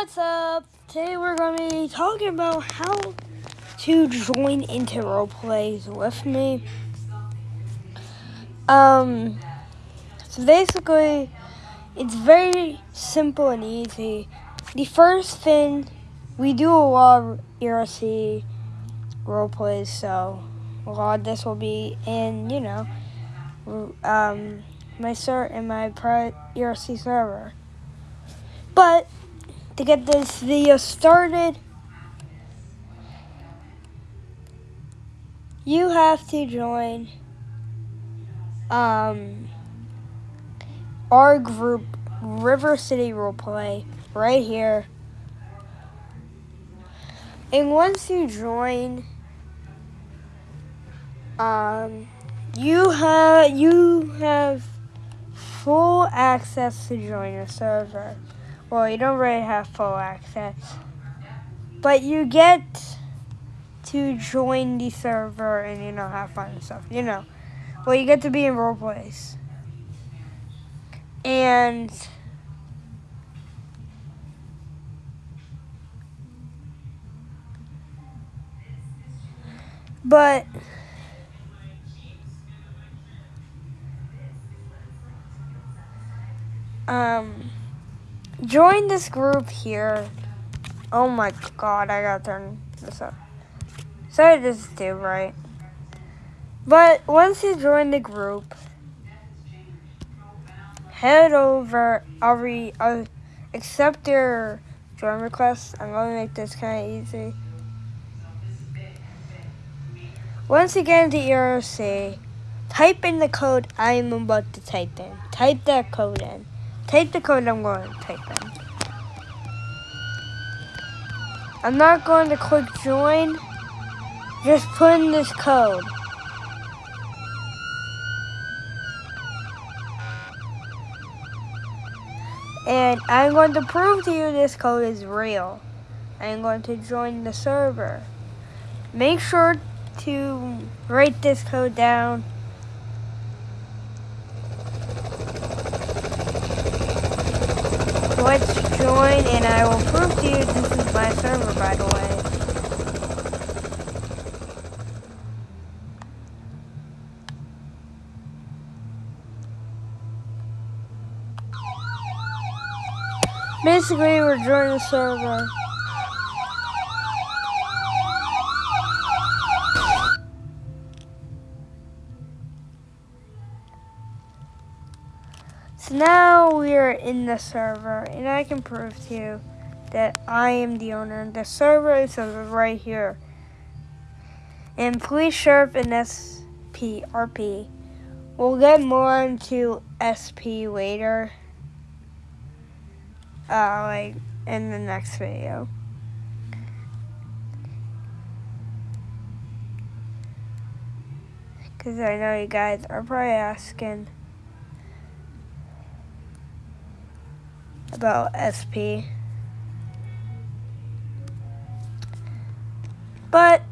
what's up? Today we're going to be talking about how to join into role plays with me. Um, so basically, it's very simple and easy. The first thing, we do a lot of ERC role plays, so a lot of this will be in, you know, um, my cert and my ERC server. But to get this video started, you have to join um, our group, River City Roleplay, right here. And once you join, um, you have you have full access to join your server. Well, you don't really have full access. But you get to join the server and, you know, have fun and stuff. You know. Well, you get to be in role plays. And... But... Um join this group here. Oh my god, I gotta turn this up. Sorry, this is too right. But once you join the group, head over. I'll re. I'll accept your join request. I'm gonna make this kind of easy. Once get into ERC, type in the code I am about to type in. Type that code in. Take the code I'm going to type in. I'm not going to click join. Just put in this code. And I'm going to prove to you this code is real. I'm going to join the server. Make sure to write this code down. And I will prove to you this is my server by the way. Basically, we're joining the server. So now we are in the server, and I can prove to you that I am the owner. The server is right here. And Police Sheriff and SPRP. We'll get more into SP later. Uh, like in the next video. Because I know you guys are probably asking. About SP. But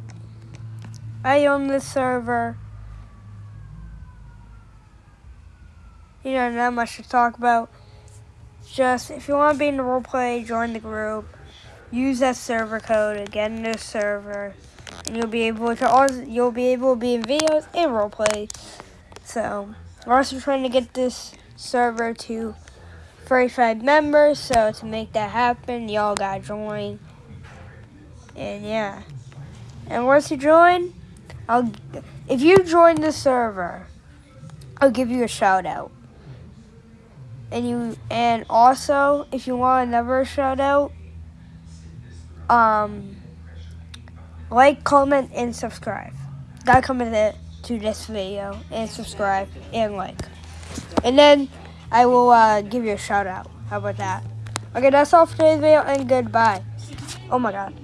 I own this server. You know, not much to talk about. Just if you want to be in the roleplay, join the group. Use that server code to get in the server, and you'll be able to also you'll be able to be in videos and roleplay. So we're also trying to get this server to 35 members, so to make that happen, y'all gotta join. And yeah. And once you join, I'll if you join the server, I'll give you a shout out. And you and also if you want another shout out, um like, comment, and subscribe. Gotta comment it to this video and subscribe and like. And then I will uh, give you a shout out. How about that? Okay, that's all for today's video, and goodbye. Oh my god.